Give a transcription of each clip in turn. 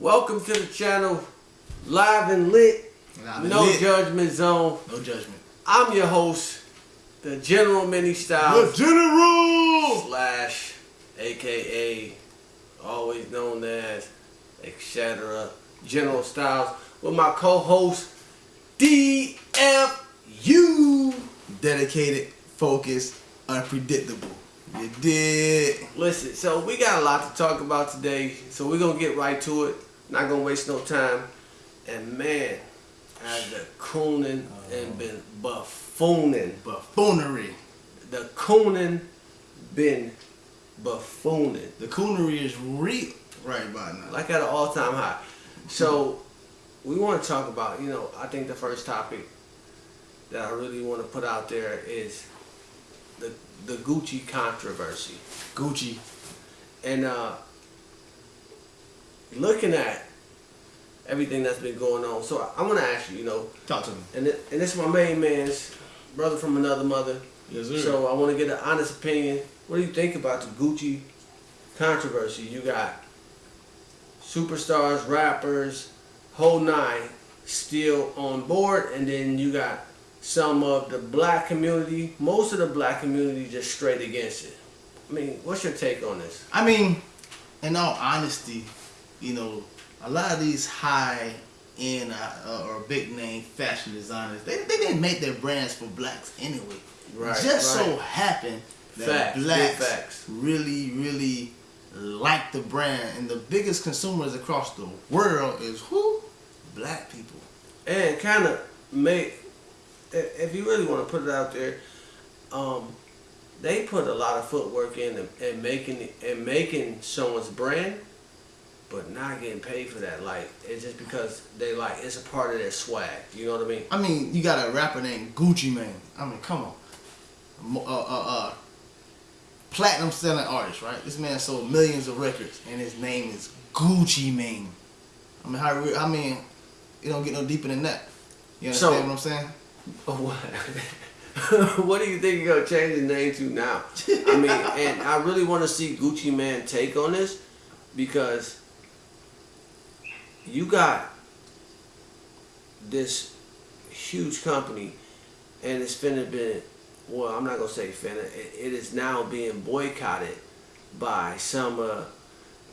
Welcome to the channel, live and lit, Live and no lit. judgment zone. No judgment. I'm your host, the General Mini styles. The general. slash, aka, always known as, etc. General Styles with my co-host DFU. Dedicated, focused, unpredictable. You did. Listen, so we got a lot to talk about today, so we're gonna get right to it. Not gonna waste no time. And man, I've been cooning and been buffooning. Buffoonery. The cooning been buffooning. The coonery is real right by now. Like at an all-time high. So we want to talk about, you know, I think the first topic that I really want to put out there is the the Gucci controversy. Gucci. And uh, looking at everything that's been going on, so I, I want to ask you, you know, Talk to me. and it, and this is my main man's brother from another mother. Yes, sir. So I want to get an honest opinion. What do you think about the Gucci controversy? You got superstars, rappers, whole nine still on board, and then you got some of the black community, most of the black community just straight against it. I mean, what's your take on this? I mean, in all honesty, you know, a lot of these high end uh, or big name fashion designers, they, they didn't make their brands for blacks anyway. Right, Just right. so happened that Facts, blacks facts. really, really like the brand, and the biggest consumers across the world is who? Black people. and kind of make if you really want to put it out there um they put a lot of footwork in and making and making someone's brand but not getting paid for that like it's just because they like it's a part of their swag you know what i mean I mean, you got a rapper named Gucci Mane. I mean, come on. Uh, uh, uh, platinum selling artist, right? This man sold millions of records, and his name is Gucci Mane. I mean, how? I mean, it don't get no deeper than that. You understand So- what I'm saying? what what do you think you're gonna change the name to now i mean and i really want to see Gucci Mane take on this because you got this huge company and it's finna been well i'm not gonna say finna it, it is now being boycotted by some uh,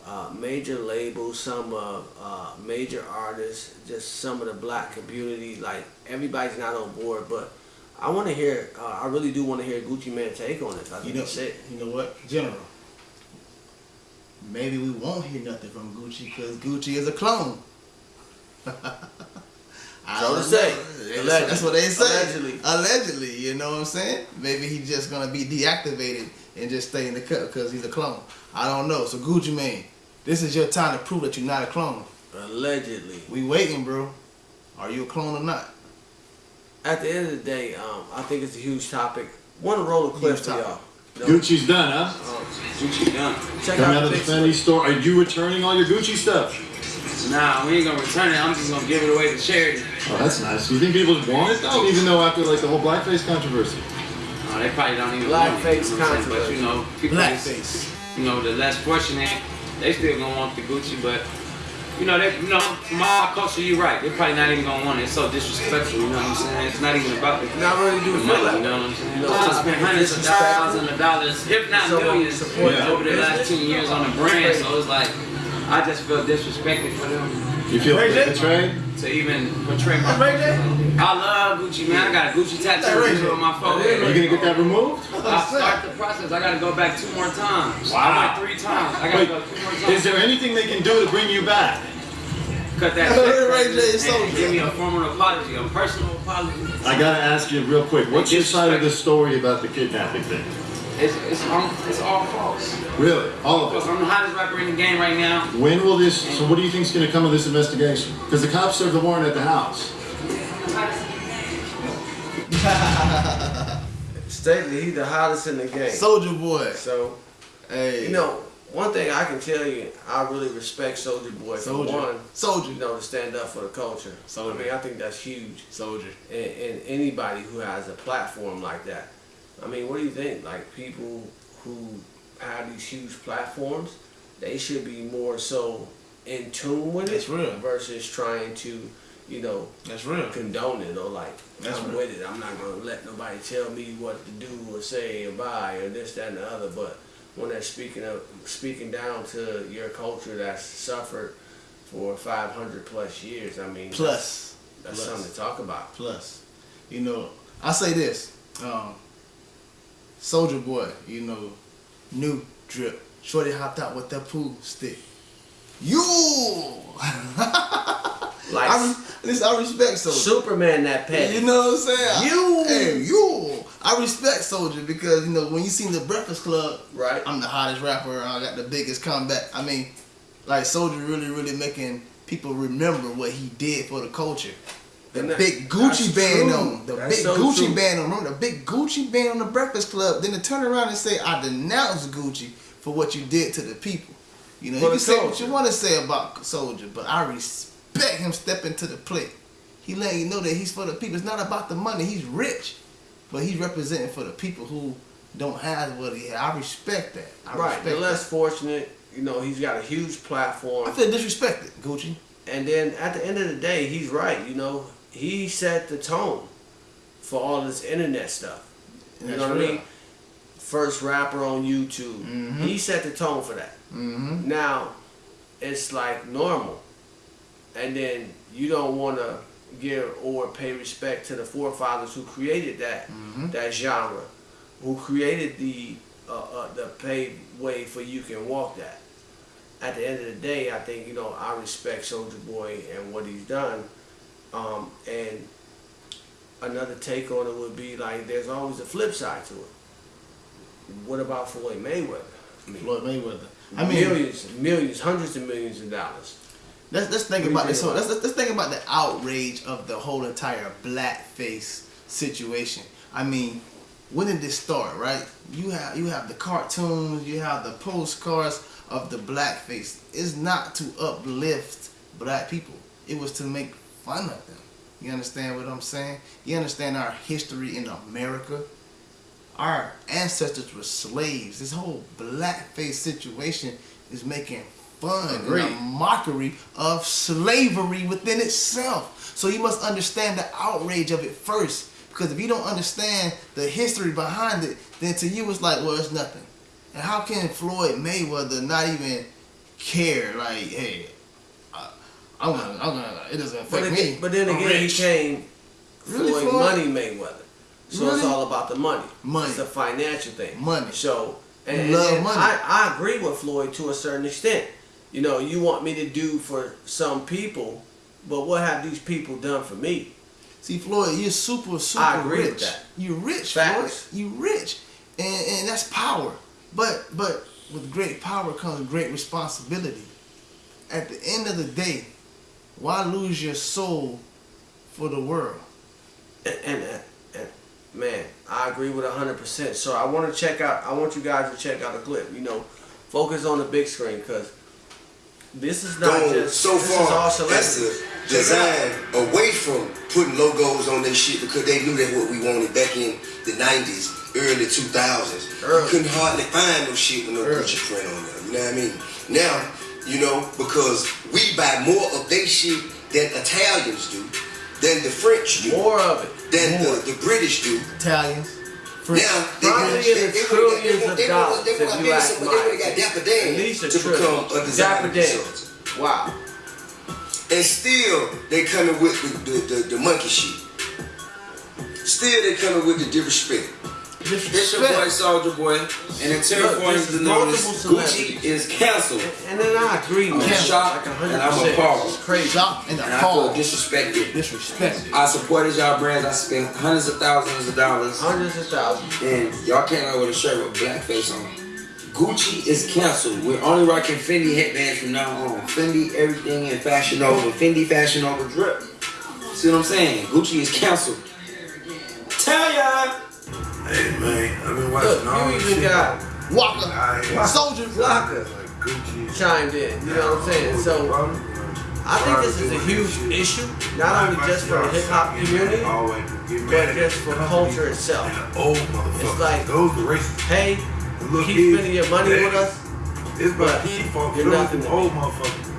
uh, major labels some uh, uh, major artists just some of the black community like everybody's not on board but i want to hear uh, i really do want to hear Gucci Mane take on this i You think know, it's it you know what, General? Maybe we won't hear nothing from Gucci because Gucci is a clone. I So don't to say. know. Allegedly. That's what they say. Allegedly. Allegedly, you know what I'm saying? Maybe he's just gonna be deactivated and just stay in the cut because he's a clone. I don't know. So Gucci Mane, this is your time to prove that you're not a clone. allegedly We waiting, bro. Are you a clone or not? at the end of the day um, i think it's a huge topic want to roll a clip for y'all No. Gucci's done, huh? Oh, Gucci done. check Coming out out of the the Fendi store. Are you returning all your Gucci stuff? Nah, we ain't gonna return it. I'm just gonna give it away to charity. Oh, that's nice. You think people want it though? Even though after like the whole blackface controversy. Oh, they probably don't even Blackface want it, you know what I'm? But controversy. you know, people that's- Blackface. you know, the less fortunate, they still gonna want the Gucci, but you know, they, you know, from our culture, you're right. They're probably not even gonna want it. It's so disrespectful. You know what I'm saying? It's not even about the not really do the money. that You know what I'm saying? You know, I spent hundreds of thousands of dollars, if not Someone millions, support Yeah. over the last ten years on the brand. So it's like, I just feel disrespected for them. You feel Ray J? betrayed? to even portray my. Ray J? I love Gucci, man. I got a Gucci tattoo on my Are forehead. you gonna get that removed? I start the process. I gotta go back two more times. Wow. I went three times. I gotta Wait, go two more times. Is there anything they can do to bring you back? Cut that Ray check J is so and give me a formal apology, a personal apology. I gotta ask you real quick. What's your side of the story about the kidnapping thing? It's it's all, it's all false. Really? All Of course, of it? I'm the hottest rapper in the game right now. When will this? So what do you think's gonna come of this investigation? Because the cops served the warrant at the house. Stately, he's the hottest in the game. Soulja Boy. So, Hey. you know, one thing I can tell you, I really respect Soulja Boy for Soulja. one, Soulja. you know, to stand up for the culture. Soulja. I mean, I think that's huge. Soulja. And, and anybody who has a platform like that. I mean, what do you think? Like people who have these huge platforms, they should be more so in tune with it That's real. versus trying to, you know, That's real. condone it or like That's I'm real. with it. I'm not gonna let nobody tell me what to do or say or buy or this, that, and the other. But when they're speaking of speaking down to your culture that's suffered for 500 plus years, I mean, Plus, that's plus. something to talk about. plus, you know, I say this, um, Soulja Boy, you know, new drip. Shorty hopped out with that pool stick. You, Like I, listen, I respect Soulja. Superman, that petty. You know what I'm saying? You. hey, you. I respect Soulja because you know when you seen the Breakfast Club, Right. I'm the hottest rapper. I got the biggest comeback. I mean, like Soulja really, really making people remember what he did for the culture. The that- big Gucci band true. on the That's big so Gucci true. band on. Remember the big Gucci band on the Breakfast Club? Then to turn around and say, "I denounce Gucci for what you did to the people." You know, For you can say what you want to say about Soulja, but I respect him stepping to the plate. He letting you know that he's for the people. It's not about the money. He's rich, but he's representing for the people who don't have what he had. I respect that. I right. respect The less that. fortunate, you know, he's got a huge platform. I feel disrespected, Gucci. And then at the end of the day, he's right. You know, he set the tone for all this internet stuff. You That's know what I mean? First rapper on YouTube. Mhm. He set the tone for that. Mm-hmm. Now, it's like normal. And then you don't want to give or pay respect to the forefathers who created that Mhm. that genre, who created the uh, uh, the paved way for you can walk that. At the end of the day, I think you know I respect Soulja Boy and what he's done. Um, and another take on it would be like there's always a flip side to it. What about Floyd Mayweather? I mean, Floyd Mayweather. I mean, millions, millions, hundreds of millions of dollars. Let's let's think What do you about this. Whole, let's, let's let's think about the outrage of the whole entire blackface situation. I mean, when did this start? Right? You have you have the cartoons, you have the postcards of the blackface. It's not to uplift black people. It was to make fun of them. You understand what I'm saying? You understand our history in America? Our ancestors were slaves. This whole blackface situation is making fun and a mockery of slavery within itself. So you must understand the outrage of it first. Because if you don't understand the history behind it, then to you it's like, well, it's nothing. And how can Floyd Mayweather not even care? Like, hey, I, I'm gonna, I'm gonna, it doesn't affect But, me. but then I'm again, rich. he came Really, Floyd? Money Mayweather. So it's all about the money. Money. It's a financial thing. Money. So and- love and money. I, I agree with Floyd to a certain extent. You know, you want me to do for some people, but what have these people done for me? See, Floyd, you're super, super I agree rich. with that. You're rich, Facts. Floyd. You're rich, and and that's power. But but with great power comes great responsibility. At the end of the day, why lose your soul for the world? And, and, and man, I agree with hundred percent. So I want to check out. I want you guys to check out the clip. You know, focus on the big screen because this is not gone just so this is all far as celebrities. to Check it out. design away from putting logos on their shit because they knew that what we wanted back in the 90s, early 2000s. Early. You couldn't hardly find no shit with no Early. Gucci print on there. You know what I mean? Now, you know, because we buy more of their shit than Italians do, than the French do, More of it. than the, the British do. Italians, French. Now they Probably in they- the trillions of dollars, if you ask some- They would have got Dapper Dan At least a to become a designer Dan. Wow. And still they coming with the, the, the, the monkey shit. Still they coming with the disrespect. It's your boy Soulja Boy, and it's here Look, for is to notice Gucci is canceled. And then I agree, man. I'm shocked, like and I'm appalled. It's crazy. Shocked and And I feel disrespected. Disrespected. I supported y'all brands. I spent hundreds of thousands of dollars, Hundreds of thousands. and y'all came out with a shirt with blackface on. Gucci is canceled. We're only rocking Fendi headbands from now on. Fendi everything in Fashion Nova. Fendi Fashion Nova drip. See what I'm saying? Gucci is canceled. I've been watching Look, all you even shit. got Walker, I soldier. Like Gucci. chimed in. You know what I'm saying? So I think this is a huge issue, not only just for the hip hop community, but just for culture itself. It's like- those the racist. Hey, Look, keep spending your money with us. It's but you're nothing to me. old motherfuckers.